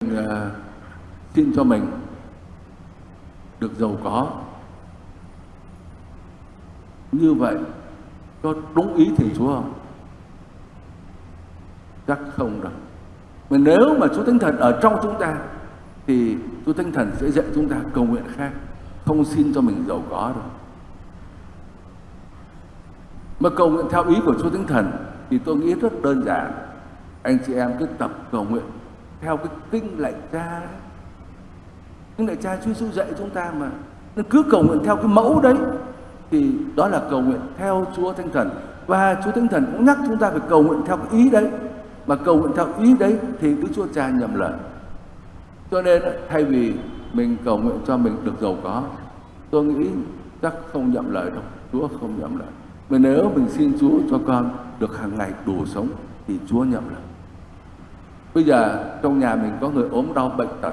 ờ, xin cho mình được giàu có như vậy có đúng ý thì Chúa không? Chắc không đâu. Mà nếu mà Chúa Thánh Thần ở trong chúng ta thì Chúa Thánh Thần sẽ dạy chúng ta cầu nguyện khác, không xin cho mình giàu có đâu. Mà cầu nguyện theo ý của Chúa Thánh Thần thì tôi nghĩ rất đơn giản. Anh chị em cứ tập cầu nguyện theo cái kinh lạy cha. Kinh lạy cha Chúa Giêsu dạy chúng ta mà. Nên cứ cầu nguyện theo cái mẫu đấy thì đó là cầu nguyện theo Chúa Thánh Thần. Và Chúa Thánh Thần cũng nhắc chúng ta phải cầu nguyện theo cái ý đấy. Mà cầu nguyện theo ý đấy thì Đức Chúa Cha nhầm lời. Cho nên thay vì mình cầu nguyện cho mình được giàu có, tôi nghĩ chắc không nhầm lời đâu. Chúa không nhầm lời. Mà nếu mình xin Chúa cho con được hàng ngày đủ sống thì Chúa nhầm lời. Bây giờ trong nhà mình có người ốm đau bệnh tật,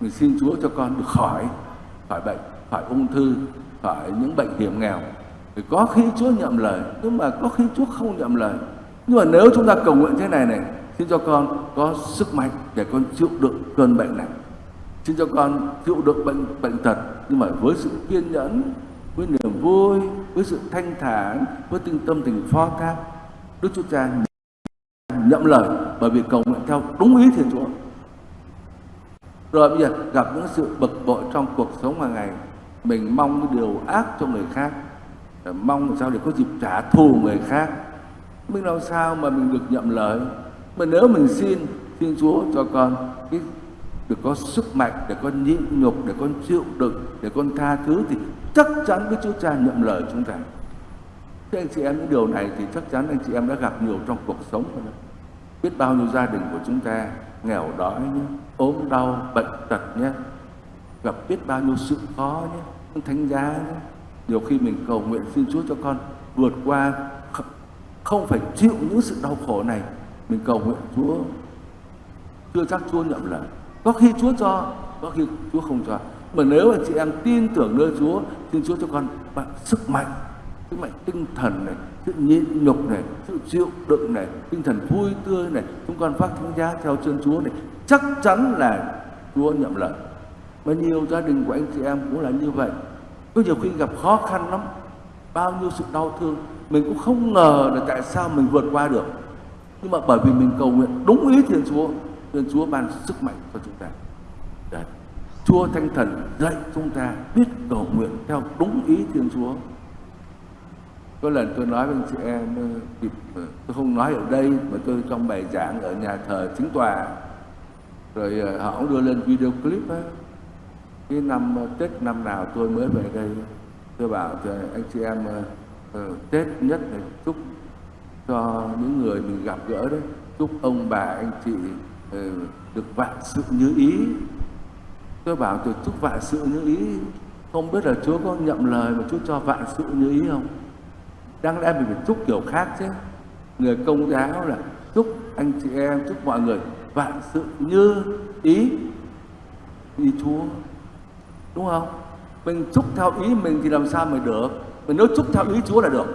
mình xin Chúa cho con được khỏi, khỏi bệnh, khỏi ung thư, khỏi những bệnh hiểm nghèo. Thì có khi Chúa nhậm lời, nhưng mà có khi Chúa không nhậm lời. Nhưng mà nếu chúng ta cầu nguyện thế này này, xin cho con có sức mạnh để con chịu đựng cơn bệnh này. Xin cho con chịu đựng bệnh bệnh tật, nhưng mà với sự kiên nhẫn, với niềm vui, với sự thanh thản, với tinh tâm tình phó thác, Đức Chúa Cha nhậm lời bởi vì cầu nguyện theo đúng ý Thiên Chúa. Rồi bây giờ gặp những sự bực bội trong cuộc sống hàng ngày, mình mong cái điều ác cho người khác, mong làm sao để có dịp trả thù người khác. Mình làm sao mà mình được nhậm lời? Mà nếu mình xin, Thiên Chúa cho con cái được có sức mạnh để con nhịn nhục, để con chịu đựng, để con tha thứ thì chắc chắn với Chúa Cha nhậm lời chúng ta. Thế anh chị em những điều này thì chắc chắn anh chị em đã gặp nhiều trong cuộc sống rồi đó. Biết bao nhiêu gia đình của chúng ta nghèo đói nhé, ốm đau, bệnh tật nhé, gặp biết bao nhiêu sự khó nhé, thánh giá nhé. Nhiều khi mình cầu nguyện xin Chúa cho con vượt qua không phải chịu những sự đau khổ này. Mình cầu nguyện Chúa chưa chắc Chúa nhận lời. Có khi Chúa cho, có khi Chúa không cho. Mà nếu anh chị em tin tưởng nơi Chúa, xin Chúa cho con bạn sức mạnh, sức mạnh tinh thần này, sự nhịn nhục này, sự chịu đựng này, tinh thần vui tươi này, chúng con phát thánh giá theo chân Chúa này, chắc chắn là Chúa nhậm lời. Mà nhiều gia đình của anh chị em cũng là như vậy. Có nhiều khi gặp khó khăn lắm, bao nhiêu sự đau thương, mình cũng không ngờ là tại sao mình vượt qua được. Nhưng mà bởi vì mình cầu nguyện đúng ý Thiên Chúa, Thiên Chúa ban sức mạnh cho chúng ta. Đấy. Chúa thanh Thần dạy chúng ta biết cầu nguyện theo đúng ý Thiên Chúa. Có lần tôi nói với anh chị em, ờ, tôi không nói ở đây mà tôi trong bài giảng ở nhà thờ chính tòa. Rồi ờ, họ cũng đưa lên video clip á. Cái năm ờ, Tết năm nào tôi mới về đây, tôi bảo cho anh chị em Tết nhất này chúc cho những người mình gặp gỡ đấy, chúc ông bà anh chị được vạn sự như ý. Tôi bảo tôi chúc vạn sự như ý, không biết là Chúa có nhậm lời mà Chúa cho vạn sự như ý không? Đáng lẽ mình phải chúc kiểu khác chứ. Người công giáo là chúc anh chị em, chúc mọi người vạn sự như ý ý Chúa. Đúng không? Mình chúc theo ý mình thì làm sao mà được? Mình nếu chúc theo ý Chúa là được.